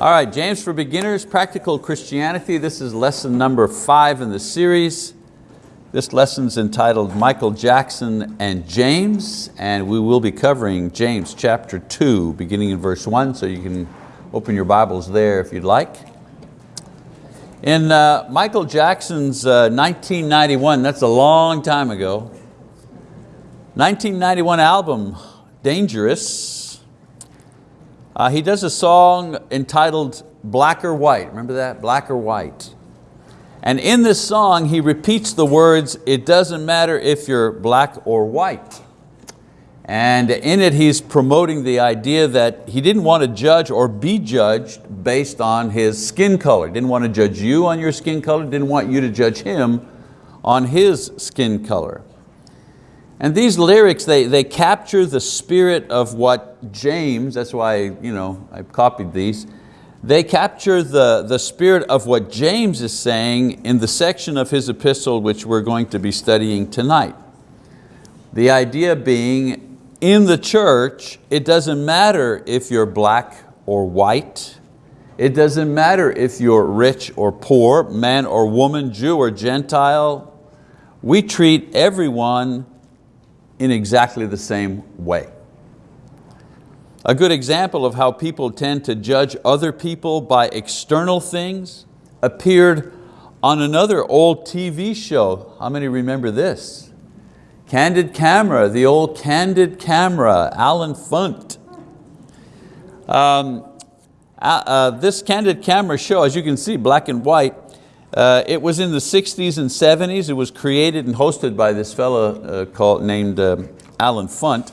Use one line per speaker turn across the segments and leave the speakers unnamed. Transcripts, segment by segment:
All right, James for Beginners, Practical Christianity. This is lesson number five in the series. This lesson's entitled Michael Jackson and James, and we will be covering James chapter two, beginning in verse one, so you can open your Bibles there if you'd like. In uh, Michael Jackson's uh, 1991, that's a long time ago, 1991 album, Dangerous, uh, he does a song entitled Black or White, remember that, Black or White. And in this song, he repeats the words, it doesn't matter if you're black or white. And in it, he's promoting the idea that he didn't want to judge or be judged based on his skin color. Didn't want to judge you on your skin color, didn't want you to judge him on his skin color. And these lyrics, they, they capture the spirit of what James, that's why you know, I copied these, they capture the, the spirit of what James is saying in the section of his epistle which we're going to be studying tonight. The idea being in the church, it doesn't matter if you're black or white. It doesn't matter if you're rich or poor, man or woman, Jew or Gentile. We treat everyone in exactly the same way. A good example of how people tend to judge other people by external things appeared on another old TV show. How many remember this? Candid camera, the old candid camera, Allen Funt. Um, uh, uh, this candid camera show, as you can see, black and white, uh, it was in the 60s and 70s. It was created and hosted by this fellow uh, called, named um, Allen Funt.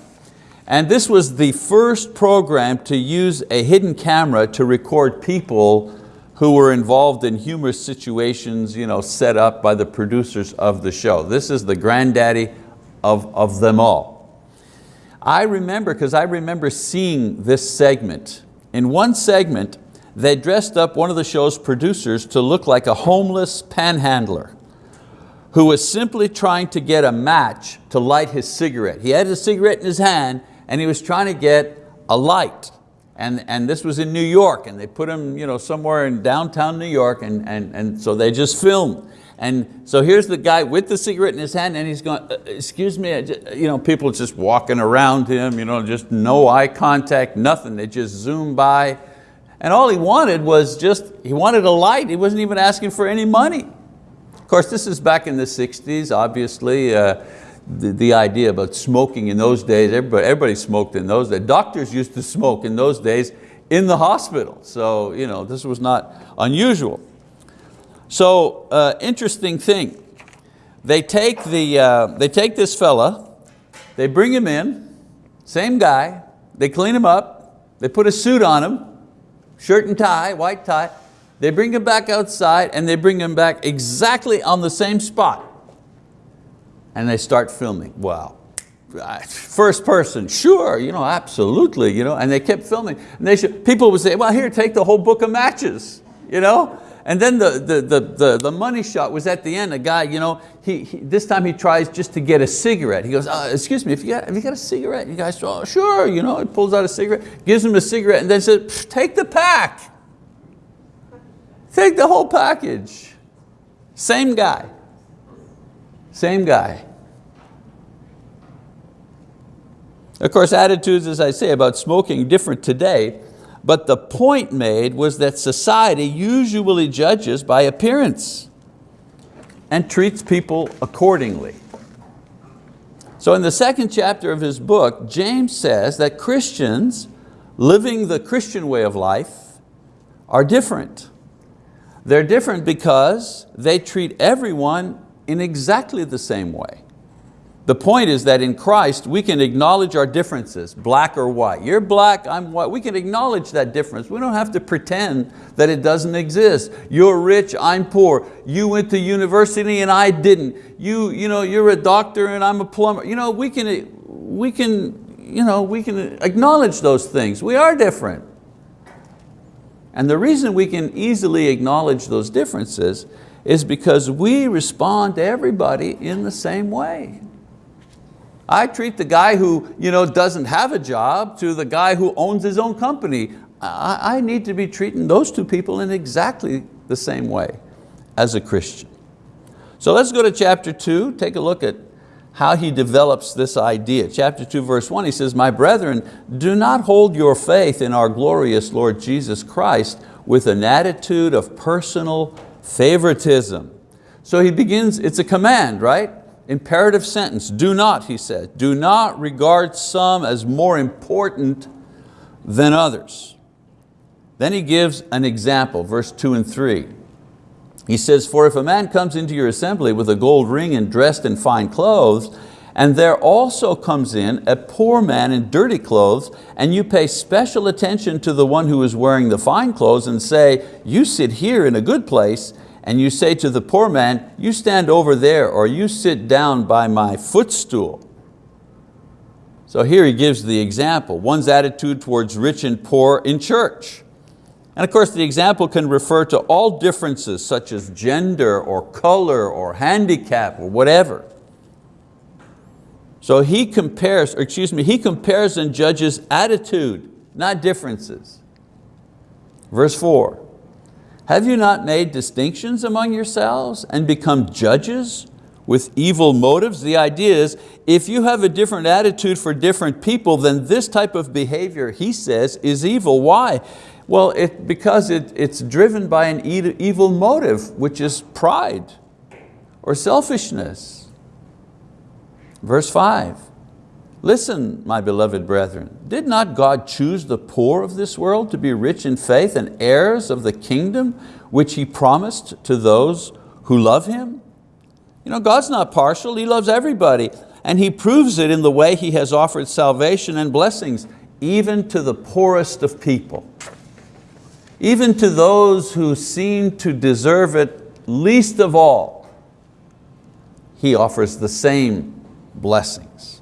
And this was the first program to use a hidden camera to record people who were involved in humorous situations you know, set up by the producers of the show. This is the granddaddy of, of them all. I remember, because I remember seeing this segment. In one segment, they dressed up one of the show's producers to look like a homeless panhandler who was simply trying to get a match to light his cigarette. He had a cigarette in his hand and he was trying to get a light. And, and this was in New York and they put him you know, somewhere in downtown New York and, and, and so they just filmed. And so here's the guy with the cigarette in his hand and he's going, uh, excuse me, you know, people just walking around him, you know, just no eye contact, nothing. They just zoom by. And all he wanted was just, he wanted a light. He wasn't even asking for any money. Of course, this is back in the 60s, obviously. Uh, the, the idea about smoking in those days, everybody, everybody smoked in those days. Doctors used to smoke in those days in the hospital. So you know, this was not unusual. So uh, interesting thing, they take, the, uh, they take this fella, they bring him in, same guy, they clean him up, they put a suit on him, shirt and tie, white tie, they bring him back outside and they bring him back exactly on the same spot. And they start filming, wow. First person, sure, you know, absolutely, you know, and they kept filming. And they should, people would say, well, here, take the whole book of matches, you know? And then the, the, the, the, the money shot was at the end. A guy, you know, he, he, this time he tries just to get a cigarette. He goes, uh, excuse me, if you got, have you got a cigarette? And you guys, oh, sure, you know, he pulls out a cigarette, gives him a cigarette and then says, take the pack. Take the whole package. Same guy, same guy. Of course, attitudes, as I say, about smoking different today. But the point made was that society usually judges by appearance and treats people accordingly. So in the second chapter of his book, James says that Christians living the Christian way of life are different. They're different because they treat everyone in exactly the same way. The point is that in Christ we can acknowledge our differences, black or white. You're black, I'm white. We can acknowledge that difference. We don't have to pretend that it doesn't exist. You're rich, I'm poor. You went to university and I didn't. You, you know, you're a doctor and I'm a plumber. You know, we can, we can, you know, we can acknowledge those things. We are different. And the reason we can easily acknowledge those differences is because we respond to everybody in the same way. I treat the guy who you know, doesn't have a job to the guy who owns his own company. I, I need to be treating those two people in exactly the same way as a Christian. So let's go to chapter two, take a look at how he develops this idea. Chapter 2 verse 1 he says, My brethren, do not hold your faith in our glorious Lord Jesus Christ with an attitude of personal favoritism. So he begins, it's a command, right? Imperative sentence, do not, he said, do not regard some as more important than others. Then he gives an example, verse two and three. He says, for if a man comes into your assembly with a gold ring and dressed in fine clothes, and there also comes in a poor man in dirty clothes, and you pay special attention to the one who is wearing the fine clothes and say, you sit here in a good place, and you say to the poor man, you stand over there, or you sit down by my footstool. So here he gives the example, one's attitude towards rich and poor in church. And of course the example can refer to all differences such as gender or color or handicap or whatever. So he compares, or excuse me, he compares and judges attitude, not differences. Verse four, have you not made distinctions among yourselves and become judges with evil motives? The idea is, if you have a different attitude for different people, then this type of behavior, he says, is evil. Why? Well, it, because it, it's driven by an evil motive, which is pride or selfishness. Verse five, listen, my beloved brethren, did not God choose the poor of this world to be rich in faith and heirs of the kingdom which He promised to those who love Him? You know, God's not partial, He loves everybody, and He proves it in the way He has offered salvation and blessings, even to the poorest of people. Even to those who seem to deserve it least of all, He offers the same blessings.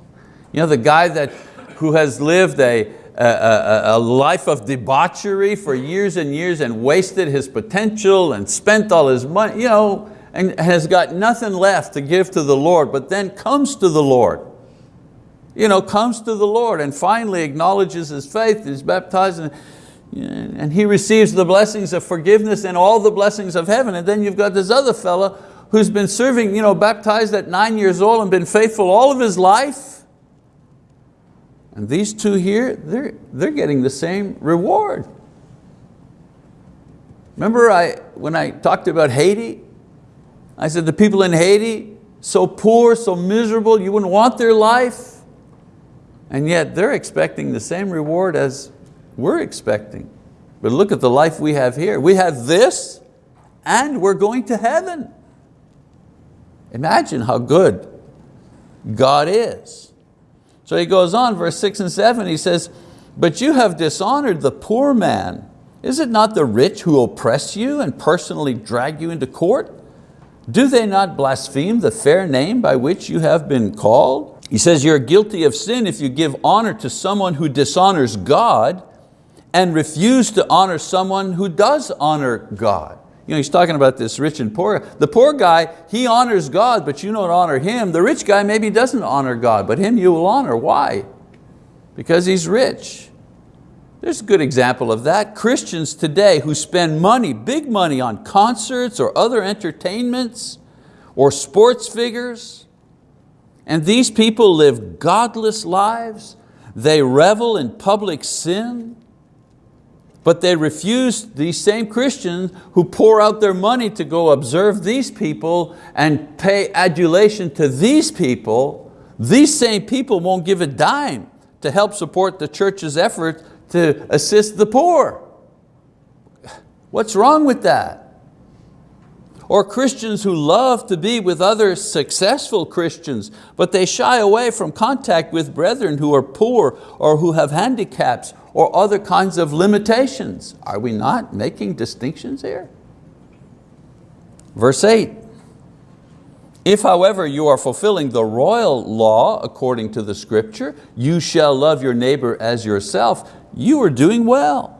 You know, the guy that, who has lived a, a, a, life of debauchery for years and years and wasted his potential and spent all his money, you know, and has got nothing left to give to the Lord, but then comes to the Lord. You know, comes to the Lord and finally acknowledges his faith, is baptized, and and he receives the blessings of forgiveness and all the blessings of heaven. And then you've got this other fella who's been serving, you know, baptized at nine years old and been faithful all of his life. And these two here, they're, they're getting the same reward. Remember I, when I talked about Haiti? I said the people in Haiti, so poor, so miserable, you wouldn't want their life. And yet they're expecting the same reward as we're expecting. But look at the life we have here. We have this and we're going to heaven. Imagine how good God is. So he goes on, verse six and seven, he says, but you have dishonored the poor man. Is it not the rich who oppress you and personally drag you into court? Do they not blaspheme the fair name by which you have been called? He says you're guilty of sin if you give honor to someone who dishonors God and refuse to honor someone who does honor God. You know, he's talking about this rich and poor. The poor guy, he honors God, but you don't honor him. The rich guy maybe doesn't honor God, but him you will honor. Why? Because he's rich. There's a good example of that. Christians today who spend money, big money on concerts or other entertainments or sports figures, and these people live godless lives. They revel in public sin. But they refuse, these same Christians who pour out their money to go observe these people and pay adulation to these people, these same people won't give a dime to help support the church's effort to assist the poor. What's wrong with that? Or Christians who love to be with other successful Christians, but they shy away from contact with brethren who are poor or who have handicaps or other kinds of limitations. Are we not making distinctions here? Verse eight, if however you are fulfilling the royal law according to the scripture, you shall love your neighbor as yourself, you are doing well.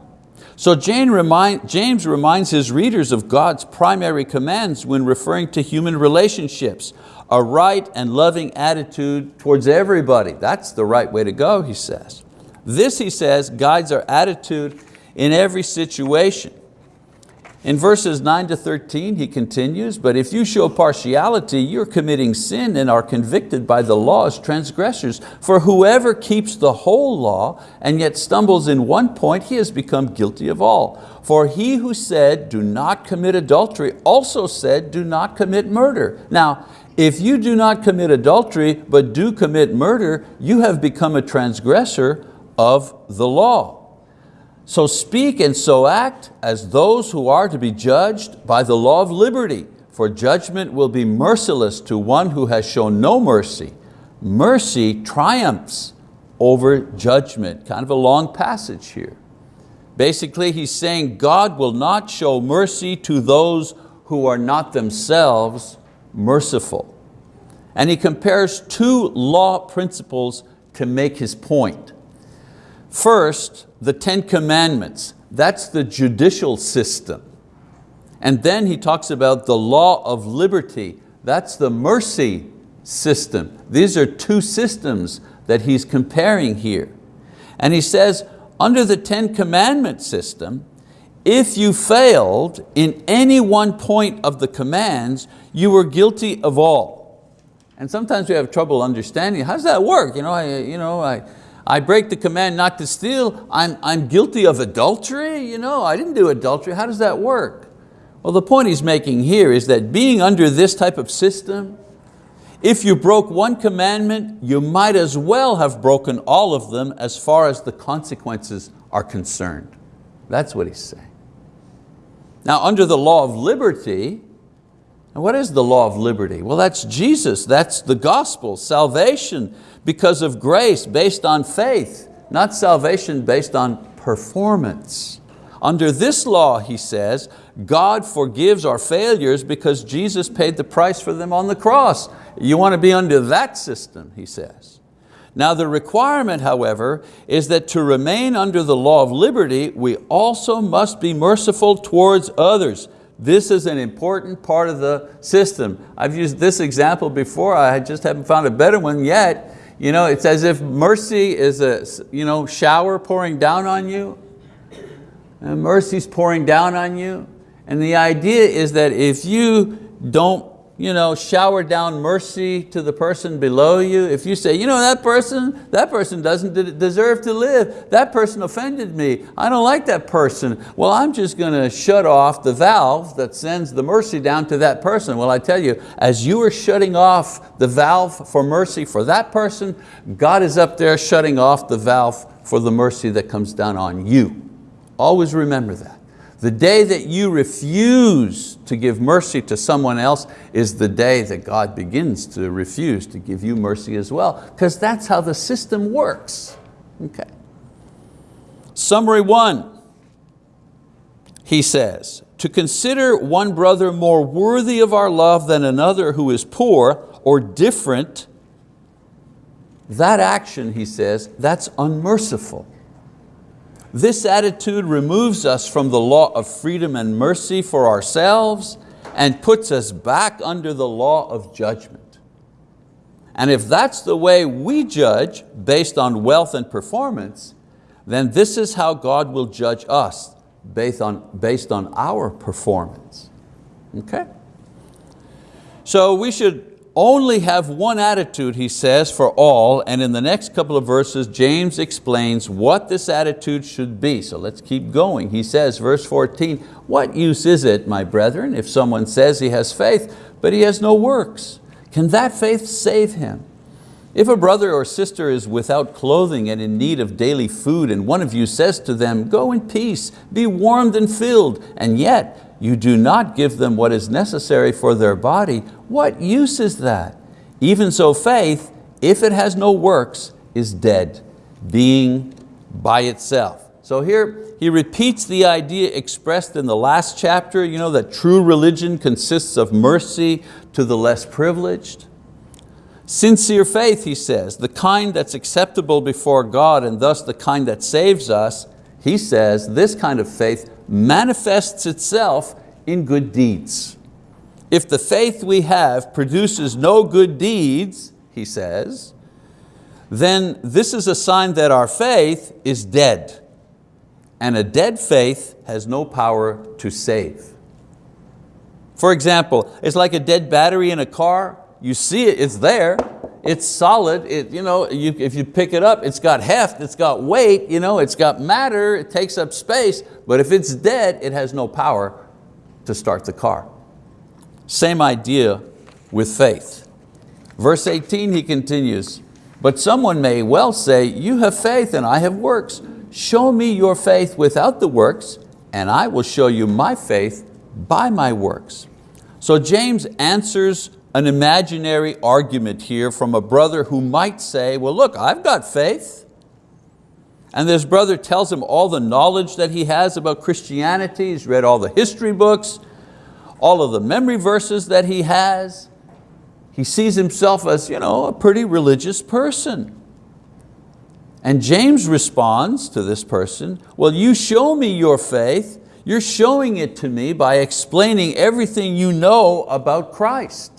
So remind, James reminds his readers of God's primary commands when referring to human relationships, a right and loving attitude towards everybody. That's the right way to go, he says. This, he says, guides our attitude in every situation. In verses 9 to 13 he continues, but if you show partiality, you're committing sin and are convicted by the law as transgressors. For whoever keeps the whole law and yet stumbles in one point, he has become guilty of all. For he who said, do not commit adultery, also said, do not commit murder. Now, if you do not commit adultery, but do commit murder, you have become a transgressor of the law. So speak and so act as those who are to be judged by the law of liberty, for judgment will be merciless to one who has shown no mercy. Mercy triumphs over judgment. Kind of a long passage here. Basically he's saying God will not show mercy to those who are not themselves merciful. And he compares two law principles to make his point. First, the Ten Commandments, that's the judicial system. And then he talks about the law of liberty, that's the mercy system. These are two systems that he's comparing here. And he says, under the Ten Commandment system, if you failed in any one point of the commands, you were guilty of all. And sometimes we have trouble understanding, how does that work? You know, I, you know, I, I break the command not to steal, I'm, I'm guilty of adultery? You know, I didn't do adultery, how does that work? Well, the point he's making here is that being under this type of system, if you broke one commandment, you might as well have broken all of them as far as the consequences are concerned. That's what he's saying. Now under the law of liberty, and what is the law of liberty? Well, that's Jesus, that's the gospel, salvation because of grace based on faith, not salvation based on performance. Under this law, he says, God forgives our failures because Jesus paid the price for them on the cross. You want to be under that system, he says. Now the requirement, however, is that to remain under the law of liberty, we also must be merciful towards others. This is an important part of the system. I've used this example before, I just haven't found a better one yet. You know, it's as if mercy is a you know, shower pouring down on you. And mercy's pouring down on you. And the idea is that if you don't you know, shower down mercy to the person below you, if you say, you know, that person, that person doesn't deserve to live, that person offended me, I don't like that person, well, I'm just going to shut off the valve that sends the mercy down to that person. Well, I tell you, as you are shutting off the valve for mercy for that person, God is up there shutting off the valve for the mercy that comes down on you. Always remember that. The day that you refuse to give mercy to someone else is the day that God begins to refuse to give you mercy as well, because that's how the system works. Okay. Summary one, he says, to consider one brother more worthy of our love than another who is poor or different, that action, he says, that's unmerciful. This attitude removes us from the law of freedom and mercy for ourselves and puts us back under the law of judgment. And if that's the way we judge based on wealth and performance, then this is how God will judge us based on, based on our performance. Okay? So we should only have one attitude, he says, for all, and in the next couple of verses, James explains what this attitude should be. So let's keep going. He says, verse 14, what use is it, my brethren, if someone says he has faith, but he has no works? Can that faith save him? If a brother or sister is without clothing and in need of daily food, and one of you says to them, go in peace, be warmed and filled, and yet you do not give them what is necessary for their body, what use is that? Even so faith, if it has no works, is dead, being by itself. So here he repeats the idea expressed in the last chapter, you know, that true religion consists of mercy to the less privileged. Sincere faith, he says, the kind that's acceptable before God and thus the kind that saves us, he says this kind of faith manifests itself in good deeds. If the faith we have produces no good deeds, he says, then this is a sign that our faith is dead. and a dead faith has no power to save. For example, it's like a dead battery in a car. You see it, it's there, it's solid. It, you know, you, if you pick it up, it's got heft, it's got weight, you know, it's got matter, it takes up space, but if it's dead, it has no power to start the car. Same idea with faith. Verse 18, he continues, but someone may well say, you have faith and I have works. Show me your faith without the works and I will show you my faith by my works. So James answers an imaginary argument here from a brother who might say, well look, I've got faith. And this brother tells him all the knowledge that he has about Christianity. He's read all the history books, all of the memory verses that he has. He sees himself as you know, a pretty religious person. And James responds to this person, well, you show me your faith you're showing it to me by explaining everything you know about Christ.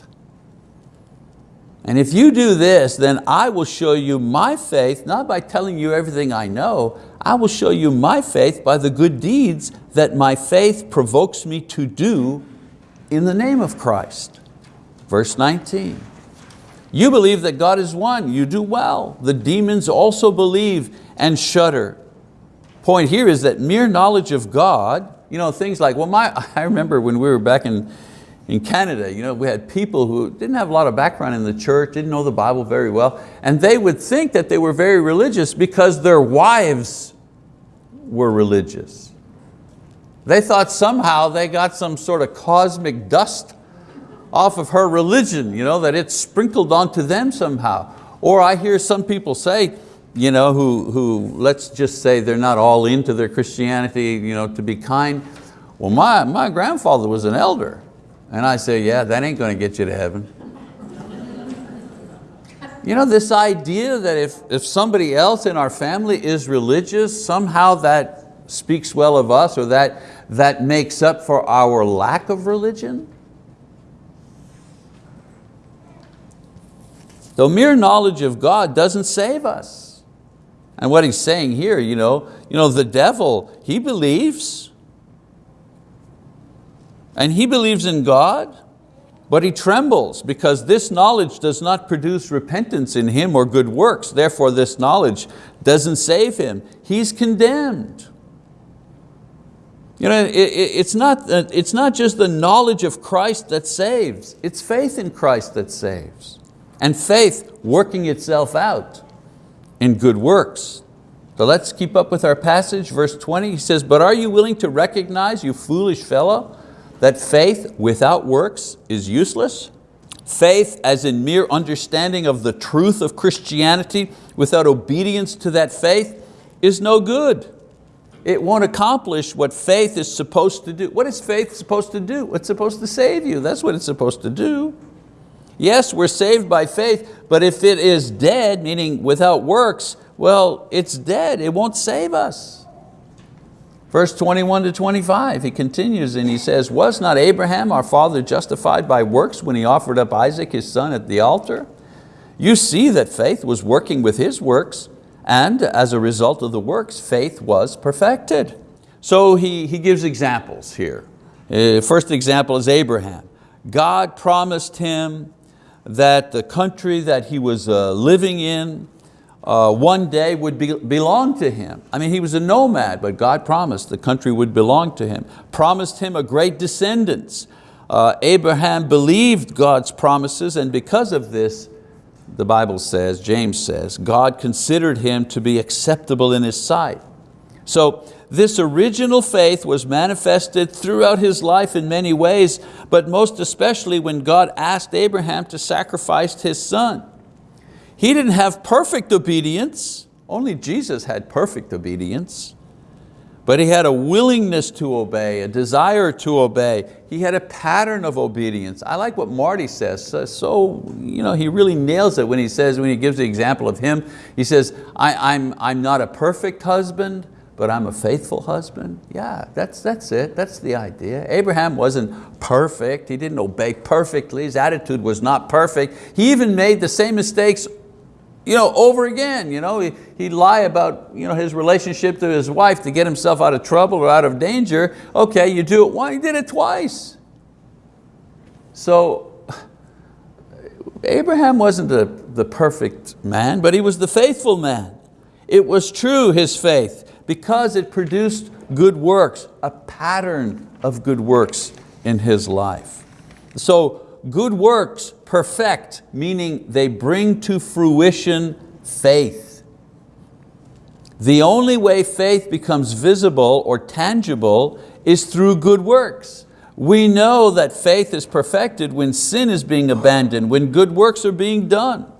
And if you do this, then I will show you my faith, not by telling you everything I know, I will show you my faith by the good deeds that my faith provokes me to do in the name of Christ. Verse 19, you believe that God is one, you do well. The demons also believe and shudder. Point here is that mere knowledge of God you know, things like, well, my, I remember when we were back in, in Canada, you know, we had people who didn't have a lot of background in the church, didn't know the Bible very well, and they would think that they were very religious because their wives were religious. They thought somehow they got some sort of cosmic dust off of her religion, you know, that it sprinkled onto them somehow. Or I hear some people say, you know, who, who, let's just say they're not all into their Christianity, you know, to be kind. Well, my, my grandfather was an elder. And I say, yeah, that ain't going to get you to heaven. you know, this idea that if, if somebody else in our family is religious, somehow that speaks well of us or that, that makes up for our lack of religion. The mere knowledge of God doesn't save us. And what he's saying here, you know, you know, the devil, he believes. And he believes in God, but he trembles because this knowledge does not produce repentance in him or good works. Therefore this knowledge doesn't save him. He's condemned. You know, it, it's, not, it's not just the knowledge of Christ that saves, it's faith in Christ that saves. And faith working itself out in good works. So let's keep up with our passage, verse 20, he says, but are you willing to recognize, you foolish fellow, that faith without works is useless? Faith as in mere understanding of the truth of Christianity without obedience to that faith is no good. It won't accomplish what faith is supposed to do. What is faith supposed to do? It's supposed to save you. That's what it's supposed to do. Yes, we're saved by faith, but if it is dead, meaning without works, well, it's dead, it won't save us. Verse 21 to 25, he continues and he says, was not Abraham our father justified by works when he offered up Isaac his son at the altar? You see that faith was working with his works and as a result of the works, faith was perfected. So he, he gives examples here. Uh, first example is Abraham. God promised him that the country that he was uh, living in uh, one day would be, belong to him. I mean, he was a nomad, but God promised the country would belong to him. Promised him a great descendants. Uh, Abraham believed God's promises and because of this, the Bible says, James says, God considered him to be acceptable in his sight. So this original faith was manifested throughout his life in many ways, but most especially when God asked Abraham to sacrifice his son. He didn't have perfect obedience, only Jesus had perfect obedience, but he had a willingness to obey, a desire to obey. He had a pattern of obedience. I like what Marty says, so you know, he really nails it when he says, when he gives the example of him, he says, I, I'm, I'm not a perfect husband, but I'm a faithful husband. Yeah, that's, that's it, that's the idea. Abraham wasn't perfect, he didn't obey perfectly, his attitude was not perfect. He even made the same mistakes you know, over again. You know, he, he'd lie about you know, his relationship to his wife to get himself out of trouble or out of danger. Okay, you do it once, he did it twice. So Abraham wasn't the, the perfect man, but he was the faithful man. It was true, his faith, because it produced good works, a pattern of good works in his life. So good works perfect, meaning they bring to fruition faith. The only way faith becomes visible or tangible is through good works. We know that faith is perfected when sin is being abandoned, when good works are being done.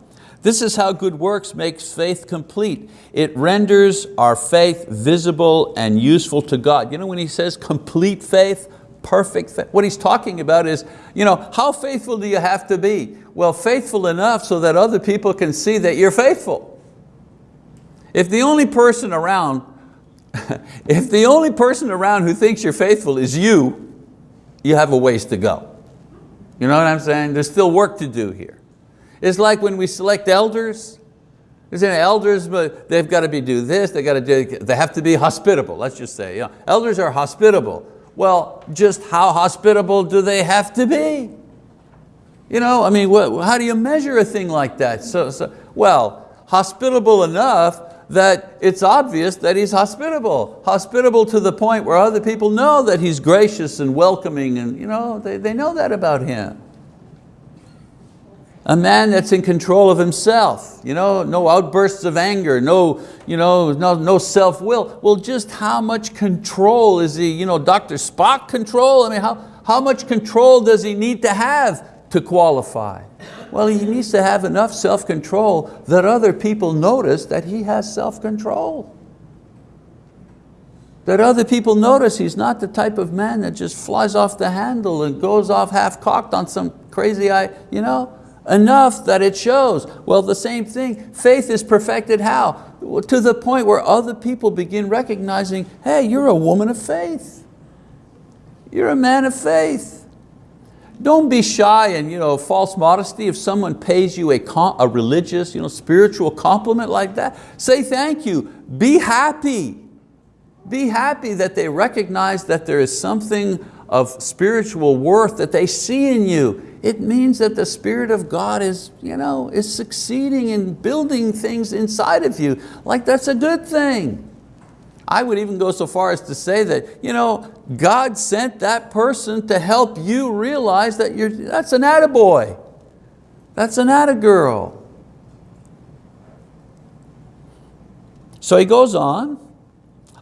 This is how good works makes faith complete. It renders our faith visible and useful to God. You know when he says complete faith, perfect faith, what he's talking about is, you know, how faithful do you have to be? Well, faithful enough so that other people can see that you're faithful. If the only person around, if the only person around who thinks you're faithful is you, you have a ways to go. You know what I'm saying? There's still work to do here. It's like when we select elders, there's elders, but they've got to be do this, they got to do, they have to be hospitable, let's just say. Know, elders are hospitable. Well, just how hospitable do they have to be? You know, I mean, what, how do you measure a thing like that? So, so, well, hospitable enough that it's obvious that he's hospitable. Hospitable to the point where other people know that he's gracious and welcoming and you know, they, they know that about him. A man that's in control of himself, you know, no outbursts of anger, no, you know, no, no self-will. Well, just how much control is he, you know, Dr. Spock control? I mean, how, how much control does he need to have to qualify? Well, he needs to have enough self-control that other people notice that he has self-control. That other people notice he's not the type of man that just flies off the handle and goes off half-cocked on some crazy, you know, enough that it shows. Well, the same thing, faith is perfected how? To the point where other people begin recognizing, hey, you're a woman of faith. You're a man of faith. Don't be shy and you know, false modesty if someone pays you a, a religious, you know, spiritual compliment like that. Say thank you, be happy. Be happy that they recognize that there is something of spiritual worth that they see in you. It means that the Spirit of God is, you know, is succeeding in building things inside of you. Like that's a good thing. I would even go so far as to say that you know, God sent that person to help you realize that you're, that's an attaboy. That's an attagirl. So he goes on.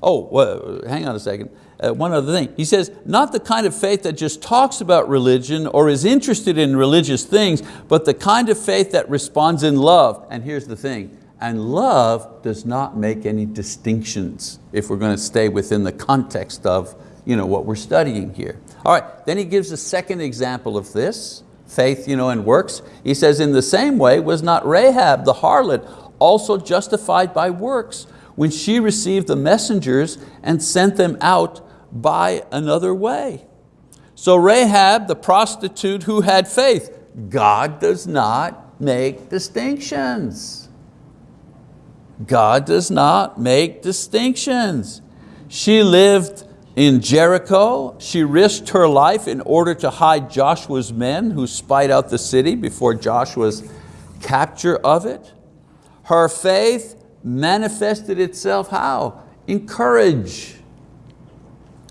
Oh, well, hang on a second. Uh, one other thing. He says, not the kind of faith that just talks about religion or is interested in religious things, but the kind of faith that responds in love. And here's the thing, and love does not make any distinctions if we're going to stay within the context of you know, what we're studying here. All right, then he gives a second example of this, faith you know, and works. He says, in the same way was not Rahab the harlot also justified by works when she received the messengers and sent them out by another way. So Rahab, the prostitute who had faith, God does not make distinctions. God does not make distinctions. She lived in Jericho. She risked her life in order to hide Joshua's men who spied out the city before Joshua's capture of it. Her faith manifested itself how? In courage.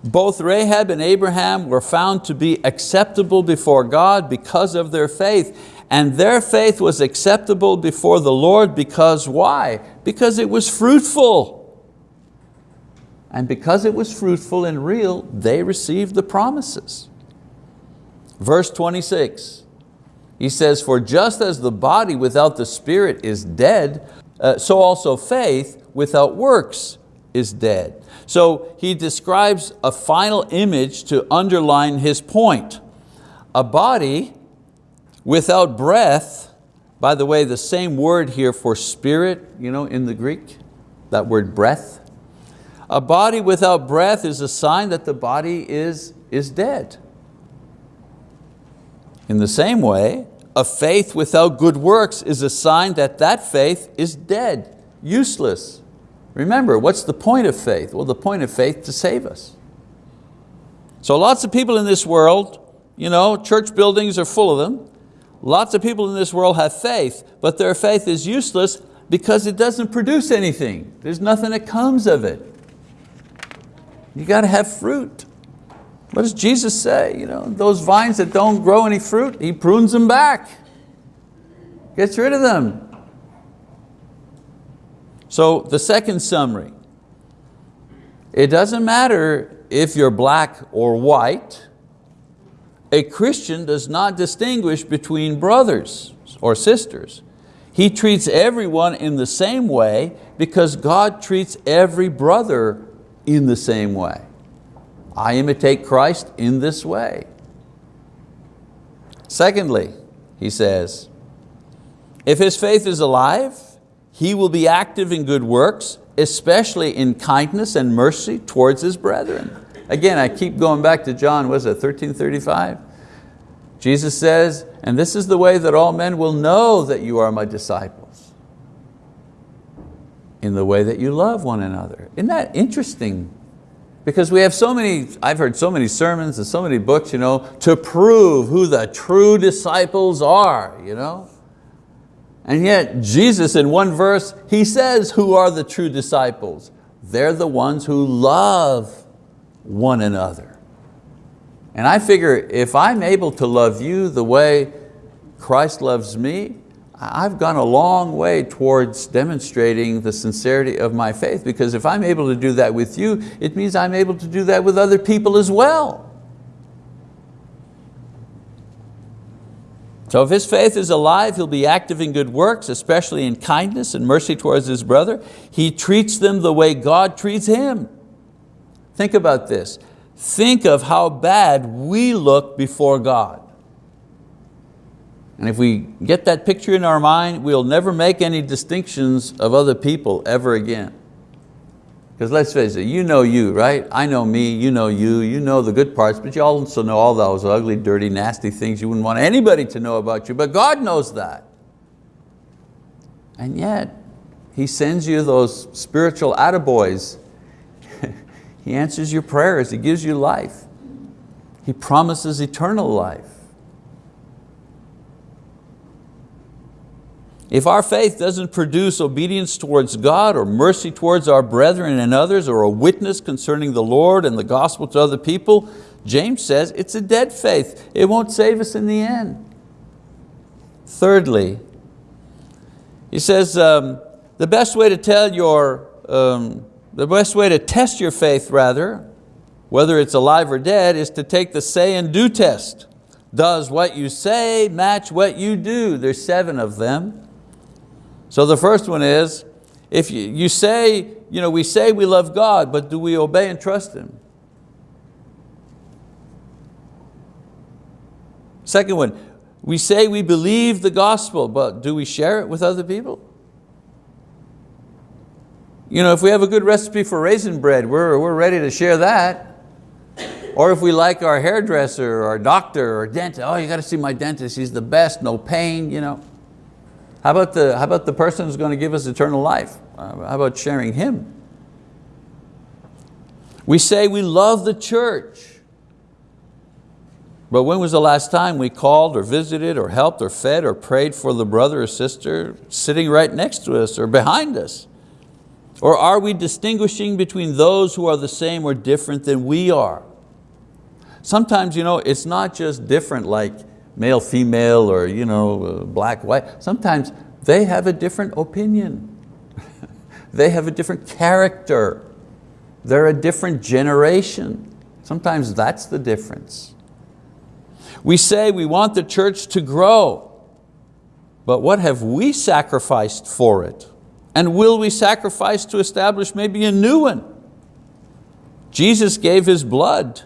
Both Rahab and Abraham were found to be acceptable before God because of their faith and their faith was acceptable before the Lord because why? Because it was fruitful. And because it was fruitful and real, they received the promises. Verse 26, he says, for just as the body without the spirit is dead, uh, so also faith without works is dead. So he describes a final image to underline his point. A body Without breath, by the way, the same word here for spirit, you know, in the Greek, that word breath. A body without breath is a sign that the body is, is dead. In the same way, a faith without good works is a sign that that faith is dead, useless. Remember, what's the point of faith? Well, the point of faith to save us. So lots of people in this world, you know, church buildings are full of them. Lots of people in this world have faith, but their faith is useless because it doesn't produce anything. There's nothing that comes of it. You got to have fruit. What does Jesus say? You know, those vines that don't grow any fruit, He prunes them back. Gets rid of them. So the second summary, it doesn't matter if you're black or white, a Christian does not distinguish between brothers or sisters. He treats everyone in the same way because God treats every brother in the same way. I imitate Christ in this way. Secondly, he says, if his faith is alive, he will be active in good works, especially in kindness and mercy towards his brethren. Again, I keep going back to John, was it 1335? Jesus says, and this is the way that all men will know that you are my disciples. In the way that you love one another. Isn't that interesting? Because we have so many, I've heard so many sermons and so many books, you know, to prove who the true disciples are. You know? And yet Jesus in one verse, He says who are the true disciples. They're the ones who love one another. And I figure if I'm able to love you the way Christ loves me, I've gone a long way towards demonstrating the sincerity of my faith because if I'm able to do that with you, it means I'm able to do that with other people as well. So if his faith is alive, he'll be active in good works, especially in kindness and mercy towards his brother. He treats them the way God treats him. Think about this. Think of how bad we look before God. And if we get that picture in our mind, we'll never make any distinctions of other people ever again. Because let's face it, you know you, right? I know me, you know you, you know the good parts, but you also know all those ugly, dirty, nasty things you wouldn't want anybody to know about you, but God knows that. And yet, He sends you those spiritual attaboys. he answers your prayers, He gives you life. He promises eternal life. If our faith doesn't produce obedience towards God or mercy towards our brethren and others or a witness concerning the Lord and the gospel to other people, James says it's a dead faith. It won't save us in the end. Thirdly, he says um, the best way to tell your, um, the best way to test your faith rather, whether it's alive or dead, is to take the say and do test. Does what you say match what you do? There's seven of them. So the first one is, if you, you say, you know, we say we love God, but do we obey and trust Him? Second one, we say we believe the gospel, but do we share it with other people? You know, if we have a good recipe for raisin bread, we're, we're ready to share that. Or if we like our hairdresser or our doctor or dentist, oh, you got to see my dentist, he's the best, no pain, you know. How about the, how about the person who's going to give us eternal life? Uh, how about sharing him? We say we love the church, but when was the last time we called or visited or helped or fed or prayed for the brother or sister sitting right next to us or behind us? Or are we distinguishing between those who are the same or different than we are? Sometimes you know, it's not just different like male, female, or you know, uh, black, white. Sometimes they have a different opinion. they have a different character. They're a different generation. Sometimes that's the difference. We say we want the church to grow, but what have we sacrificed for it? And will we sacrifice to establish maybe a new one? Jesus gave His blood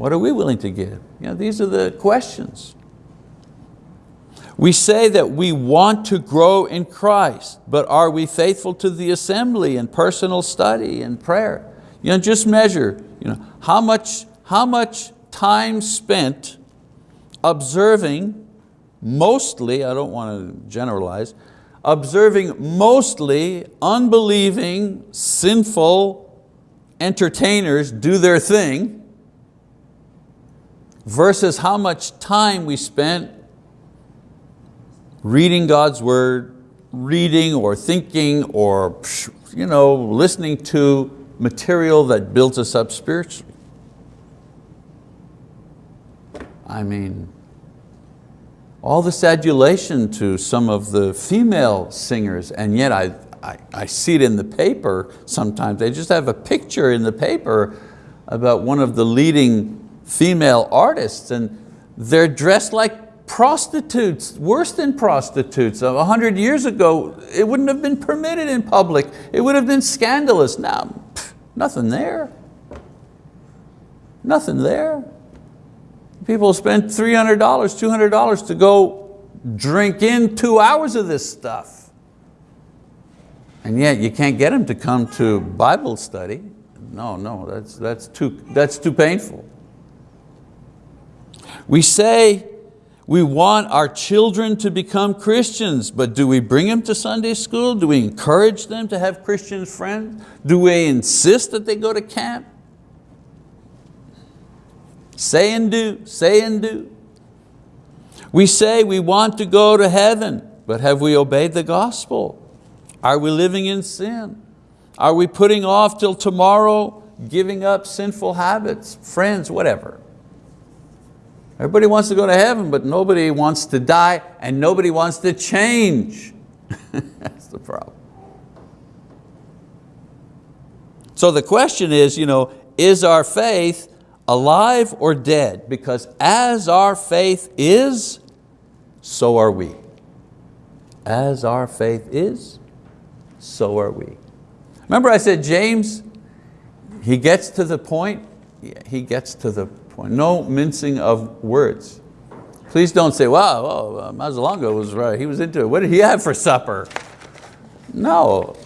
what are we willing to give? You know, these are the questions. We say that we want to grow in Christ, but are we faithful to the assembly and personal study and prayer? You know, just measure you know, how, much, how much time spent observing mostly, I don't want to generalize, observing mostly unbelieving, sinful entertainers do their thing versus how much time we spent reading God's word, reading or thinking or you know, listening to material that builds us up spiritually. I mean, all this adulation to some of the female singers, and yet I, I, I, see it in the paper sometimes. They just have a picture in the paper about one of the leading female artists and they're dressed like prostitutes, worse than prostitutes. A hundred years ago, it wouldn't have been permitted in public. It would have been scandalous. Now, pff, nothing there. Nothing there. People spend $300, $200 to go drink in two hours of this stuff. And yet you can't get them to come to Bible study. No, no, that's, that's, too, that's too painful. We say we want our children to become Christians, but do we bring them to Sunday school? Do we encourage them to have Christian friends? Do we insist that they go to camp? Say and do, say and do. We say we want to go to heaven, but have we obeyed the gospel? Are we living in sin? Are we putting off till tomorrow, giving up sinful habits, friends, whatever? Everybody wants to go to heaven, but nobody wants to die and nobody wants to change. That's the problem. So the question is, you know, is our faith alive or dead? Because as our faith is, so are we. As our faith is, so are we. Remember I said James, he gets to the point, he gets to the No mincing of words. Please don't say, wow, oh, was right, he was into it. What did he have for supper? No,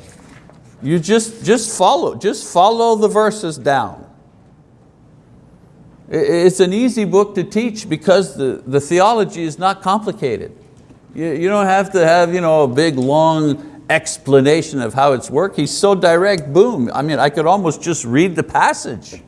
you just, just follow, just follow the verses down. It's an easy book to teach because the, the theology is not complicated. You, you don't have to have you know, a big long explanation of how it's worked. He's so direct, boom. I mean, I could almost just read the passage.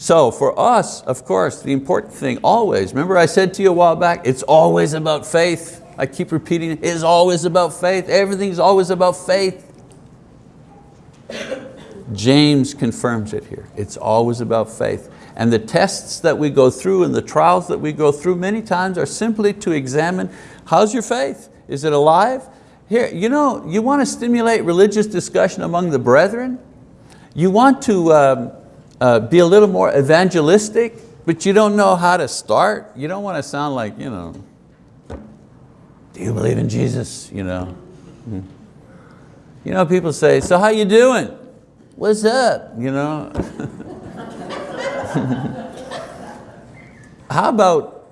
So for us, of course, the important thing always, remember I said to you a while back, it's always about faith. I keep repeating, it is always about faith. Everything's always about faith. James confirms it here. It's always about faith. And the tests that we go through and the trials that we go through many times are simply to examine, how's your faith? Is it alive? Here, you know, you want to stimulate religious discussion among the brethren? You want to um, uh, be a little more evangelistic, but you don't know how to start. You don't want to sound like, you know, do you believe in Jesus? You know, you know people say, so how you doing? What's up? You know. how about,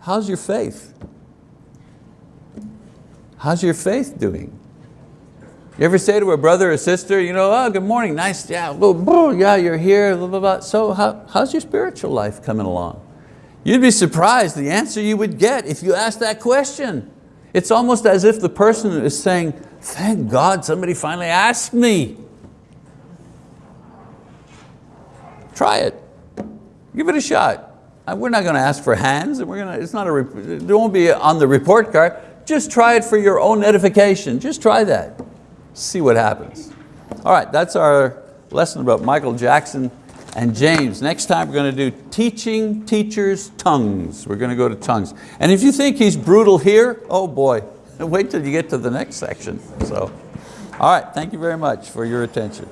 how's your faith? How's your faith doing? You ever say to a brother or sister, you know, oh, good morning, nice, yeah, yeah, you're here, blah, blah, blah. So how, how's your spiritual life coming along? You'd be surprised the answer you would get if you asked that question. It's almost as if the person is saying, thank God somebody finally asked me. Try it, give it a shot. Uh, we're not going to ask for hands, and we're going to, it's not a, it won't be on the report card. Just try it for your own edification. Just try that see what happens. All right, that's our lesson about Michael Jackson and James. Next time we're going to do teaching teachers tongues. We're going to go to tongues. And if you think he's brutal here, oh boy, wait till you get to the next section. So, all right, thank you very much for your attention.